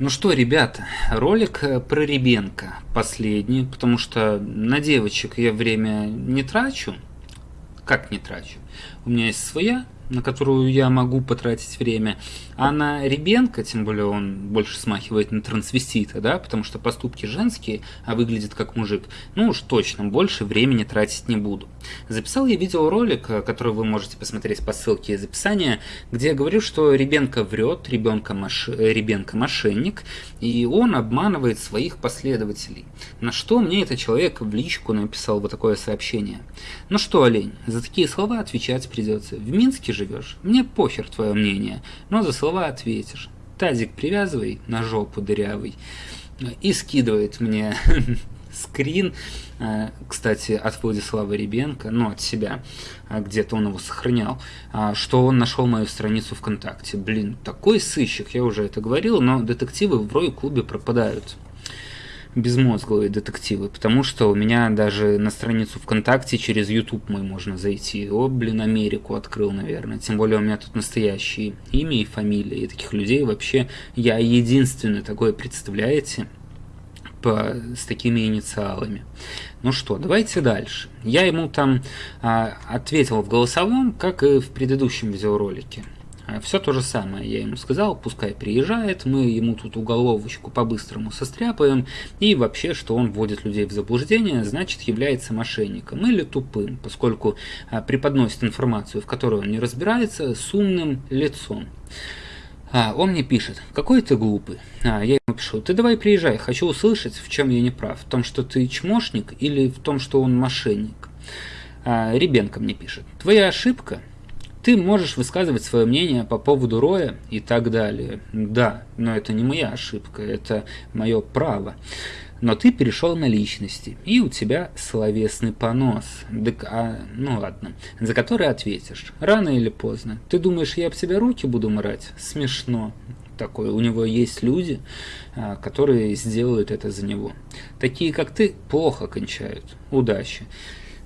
Ну что, ребята, ролик э, про Ребенка последний, потому что на девочек я время не трачу. Как не трачу? У меня есть своя на которую я могу потратить время. А на Ребенка, тем более он больше смахивает на трансвестита, да, потому что поступки женские, а выглядит как мужик, ну уж точно, больше времени тратить не буду. Записал я видеоролик, который вы можете посмотреть по ссылке из описания, где я говорю, что Ребенка врет, ребенка, маш... ребенка мошенник, и он обманывает своих последователей. На что мне этот человек в личку написал вот такое сообщение. Ну что, олень, за такие слова отвечать придется. В Минске живешь, мне похер твое мнение, но за слова ответишь. Тазик привязывай на жопу дырявый и скидывает мне скрин, э, кстати, от Владислава Ребенко, ну, от себя, э, где-то он его сохранял, а, что он нашел мою страницу ВКонтакте. Блин, такой сыщик, я уже это говорил, но детективы в Рой-клубе пропадают безмозглые детективы, потому что у меня даже на страницу ВКонтакте через YouTube мой можно зайти. О, блин, Америку открыл, наверное. Тем более у меня тут настоящие имя и фамилия, и таких людей вообще я единственный такой, представляете? По, с такими инициалами. Ну что, давайте дальше. Я ему там а, ответил в голосовом, как и в предыдущем видеоролике. А, Все то же самое я ему сказал, пускай приезжает, мы ему тут уголовочку по-быстрому состряпаем, и вообще, что он вводит людей в заблуждение, значит является мошенником или тупым, поскольку а, преподносит информацию, в которой он не разбирается, с умным лицом. А, он мне пишет, какой ты глупый. А, я ему пишу, ты давай приезжай, хочу услышать, в чем я не прав, в том, что ты чмошник или в том, что он мошенник. А, Ребенка мне пишет, твоя ошибка – ты можешь высказывать свое мнение по поводу Роя и так далее. Да, но это не моя ошибка, это мое право. Но ты перешел на личности, и у тебя словесный понос. Так, а, ну ладно, за который ответишь. Рано или поздно. Ты думаешь, я об тебя руки буду мрать? Смешно. Такое. У него есть люди, а, которые сделают это за него. Такие, как ты, плохо кончают. Удачи.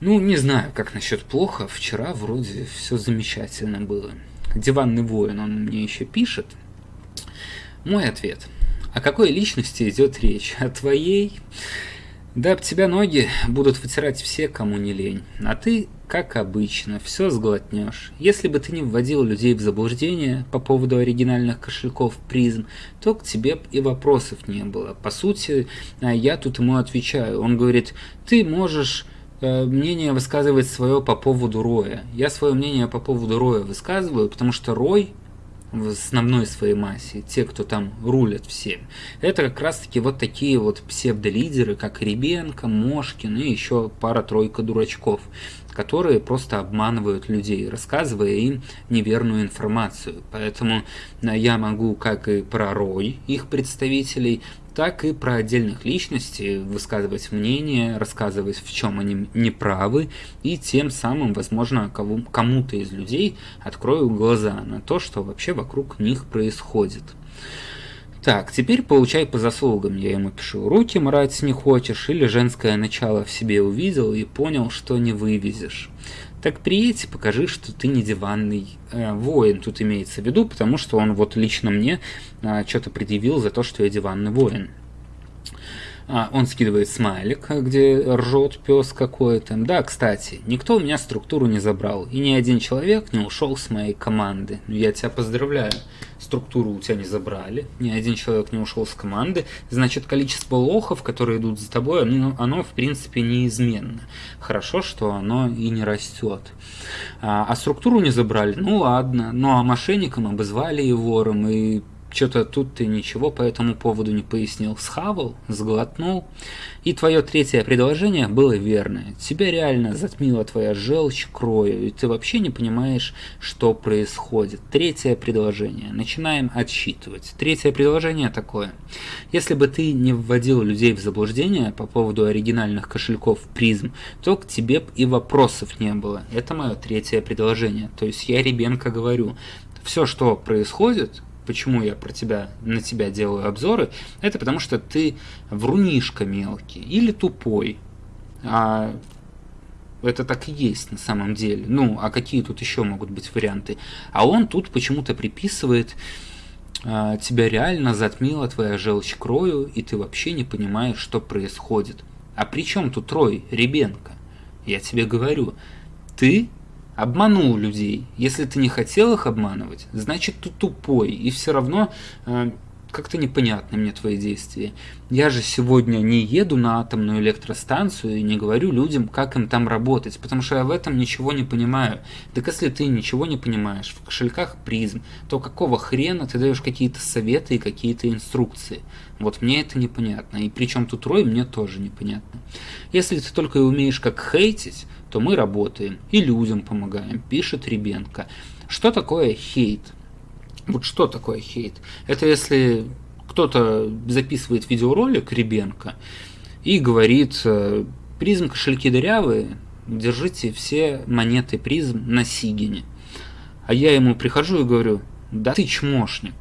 Ну, не знаю, как насчет плохо. Вчера вроде все замечательно было. Диванный воин, он мне еще пишет. Мой ответ. О какой личности идет речь? О твоей? Да об тебя ноги будут вытирать все, кому не лень. А ты, как обычно, все сглотнешь. Если бы ты не вводил людей в заблуждение по поводу оригинальных кошельков призм, то к тебе и вопросов не было. По сути, а я тут ему отвечаю. Он говорит, ты можешь Э, мнение высказывать свое по поводу Роя. Я свое мнение по поводу Роя высказываю, потому что Рой в основной своей массе, те, кто там рулят всем, это как раз таки вот такие вот псевдолидеры, как Ребенко, Мошкин и еще пара-тройка дурачков, которые просто обманывают людей, рассказывая им неверную информацию. Поэтому э, я могу, как и про Рой, их представителей, так и про отдельных личностей высказывать мнение, рассказывать, в чем они неправы, и тем самым, возможно, кому-то из людей открою глаза на то, что вообще вокруг них происходит. Так, теперь получай по заслугам, я ему пишу. Руки мрать не хочешь, или женское начало в себе увидел и понял, что не вывезешь. Так приедь покажи, что ты не диванный э, воин, тут имеется в виду, потому что он вот лично мне э, что-то предъявил за то, что я диванный воин. А, он скидывает смайлик, где ржет пес какой-то. Да, кстати, никто у меня структуру не забрал, и ни один человек не ушел с моей команды. Я тебя поздравляю структуру у тебя не забрали, ни один человек не ушел с команды, значит количество лохов, которые идут за тобой, оно, оно в принципе неизменно. Хорошо, что оно и не растет. А, а структуру не забрали, ну ладно, ну а мошенникам обозвали и вором, и что-то тут ты ничего по этому поводу не пояснил. Схавал, сглотнул. И твое третье предложение было верное. Тебя реально затмила твоя желчь крою, и ты вообще не понимаешь, что происходит. Третье предложение. Начинаем отсчитывать. Третье предложение такое. Если бы ты не вводил людей в заблуждение по поводу оригинальных кошельков призм, то к тебе и вопросов не было. Это мое третье предложение. То есть я Ребенко говорю, все, что происходит, почему я про тебя, на тебя делаю обзоры, это потому что ты врунишка мелкий или тупой. А это так и есть на самом деле. Ну, а какие тут еще могут быть варианты? А он тут почему-то приписывает а, тебя реально затмила твоя желчь крою, и ты вообще не понимаешь, что происходит. А при чем тут Рой, Ребенка? Я тебе говорю, ты обманул людей. Если ты не хотел их обманывать, значит ты тупой, и все равно э, как-то непонятны мне твои действия. Я же сегодня не еду на атомную электростанцию и не говорю людям, как им там работать, потому что я в этом ничего не понимаю. Так если ты ничего не понимаешь в кошельках призм, то какого хрена ты даешь какие-то советы и какие-то инструкции? Вот мне это непонятно, и причем тут Рой мне тоже непонятно. Если ты только и умеешь как хейтить, то мы работаем и людям помогаем, пишет Ребенко. Что такое хейт? Вот что такое хейт? Это если кто-то записывает видеоролик Ребенка и говорит, э, призм кошельки дырявые, держите все монеты призм на Сигине. А я ему прихожу и говорю, да ты чмошник.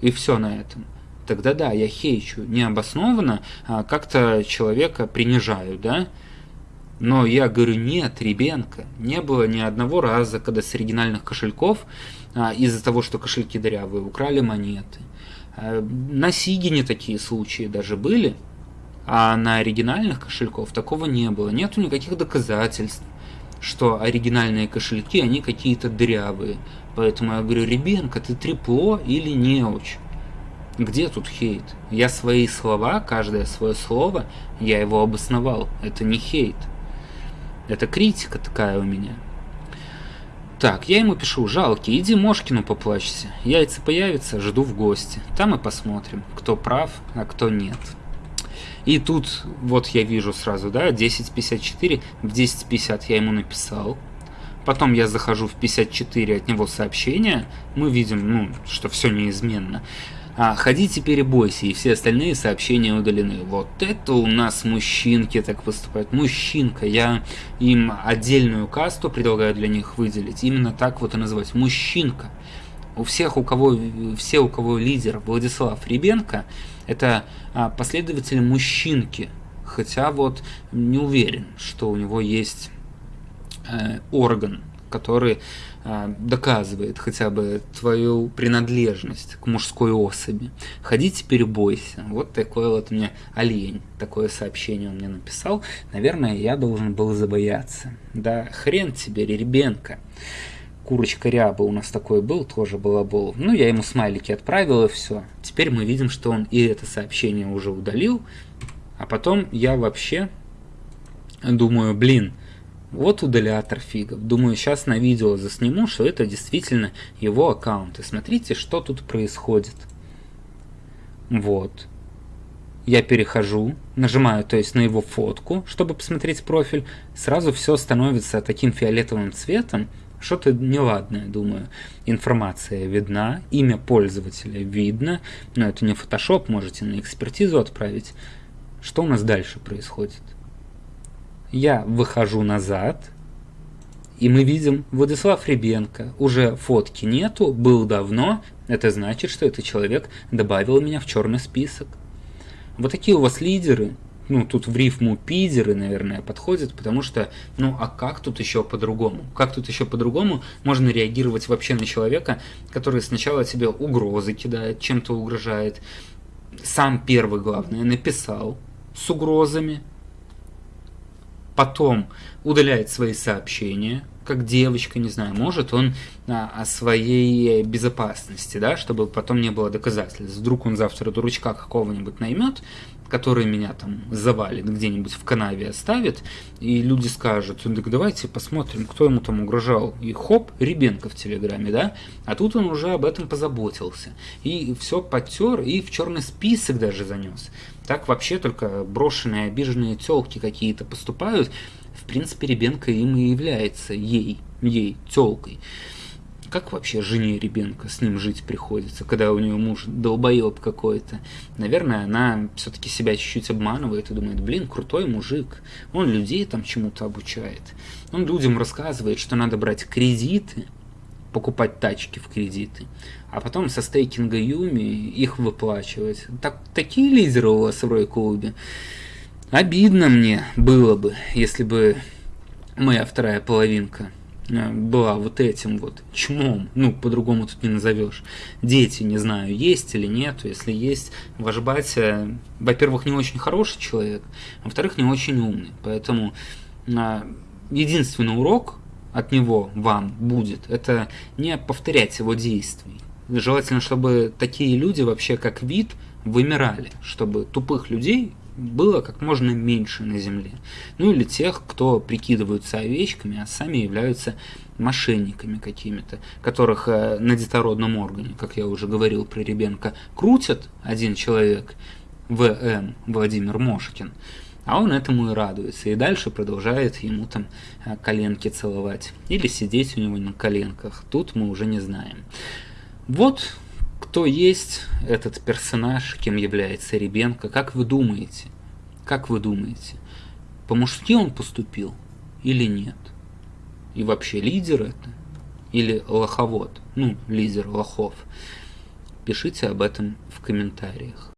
И все на этом. Тогда да, я хейчу необоснованно, а как-то человека принижаю, да? Но я говорю, нет, Ребенка, не было ни одного раза, когда с оригинальных кошельков из-за того, что кошельки дырявые, украли монеты. А, на Сигине такие случаи даже были, а на оригинальных кошельков такого не было. Нету никаких доказательств, что оригинальные кошельки, они какие-то дырявые. Поэтому я говорю, Ребенка, ты трепло или неуч? Где тут хейт? Я свои слова, каждое свое слово, я его обосновал. Это не хейт. Это критика такая у меня. Так, я ему пишу, жалкий, иди Мошкину поплачься. Яйца появятся, жду в гости. Там и посмотрим, кто прав, а кто нет. И тут, вот я вижу сразу, да, 10.54, в 10.50 я ему написал. Потом я захожу в 54 от него сообщения, мы видим, ну, что все неизменно. А, ходи теперь и все остальные сообщения удалены. Вот это у нас мужчинки так поступают. Мужчинка, я им отдельную касту предлагаю для них выделить. Именно так вот и называть. Мужчинка. У всех, у кого, все, у кого лидер Владислав Ребенко, это а, последователи мужчинки. Хотя вот не уверен, что у него есть э, орган, который доказывает хотя бы твою принадлежность к мужской особи. Ходи теперь бойся. Вот такой вот мне олень. Такое сообщение он мне написал. Наверное, я должен был забояться. Да хрен тебе, Ребенка. Курочка Ряба у нас такой был, тоже балабол. Ну, я ему смайлики отправил и все. Теперь мы видим, что он и это сообщение уже удалил. А потом я вообще думаю, блин, вот удалятор фигов. Думаю, сейчас на видео засниму, что это действительно его аккаунт. И смотрите, что тут происходит. Вот. Я перехожу, нажимаю, то есть на его фотку, чтобы посмотреть профиль. Сразу все становится таким фиолетовым цветом. Что-то неладное, думаю. Информация видна, имя пользователя видно. Но это не Photoshop, можете на экспертизу отправить. Что у нас дальше происходит? Я выхожу назад, и мы видим Владислав Ребенко. Уже фотки нету, был давно. Это значит, что этот человек добавил меня в черный список. Вот такие у вас лидеры. Ну, тут в рифму пидеры, наверное, подходят, потому что, ну, а как тут еще по-другому? Как тут еще по-другому можно реагировать вообще на человека, который сначала тебе угрозы кидает, чем-то угрожает, сам первый, главное, написал с угрозами, потом удаляет свои сообщения, как девочка, не знаю, может он а, о своей безопасности, да, чтобы потом не было доказательств. Вдруг он завтра дурачка какого-нибудь наймет, который меня там завалит, где-нибудь в канаве оставит, и люди скажут, так давайте посмотрим, кто ему там угрожал. И хоп, Ребенко в Телеграме, да? А тут он уже об этом позаботился. И все потер, и в черный список даже занес. Так вообще только брошенные, обиженные телки какие-то поступают. В принципе, Ребенко им и является ей, ей, телкой. Как вообще жене Ребенка с ним жить приходится, когда у нее муж долбоеб какой-то? Наверное, она все-таки себя чуть-чуть обманывает и думает, блин, крутой мужик, он людей там чему-то обучает. Он людям рассказывает, что надо брать кредиты, покупать тачки в кредиты, а потом со стейкинга Юми их выплачивать. Так, такие лидеры у вас в Рой-клубе. Обидно мне было бы, если бы моя вторая половинка э, была вот этим вот чмом, ну, по-другому тут не назовешь. Дети, не знаю, есть или нет, если есть, ваш батя, во-первых, не очень хороший человек, во-вторых, не очень умный, поэтому а, единственный урок от него вам будет, это не повторять его действий. Желательно, чтобы такие люди вообще как вид вымирали, чтобы тупых людей было как можно меньше на земле. Ну или тех, кто прикидываются овечками, а сами являются мошенниками какими-то, которых э, на детородном органе, как я уже говорил про Ребенка, крутят один человек, ВМ, Владимир Мошкин, а он этому и радуется, и дальше продолжает ему там э, коленки целовать, или сидеть у него на коленках, тут мы уже не знаем. Вот кто есть этот персонаж, кем является Ребенко, как вы думаете? Как вы думаете, по-мужски он поступил или нет? И вообще лидер это? Или лоховод? Ну, лидер лохов. Пишите об этом в комментариях.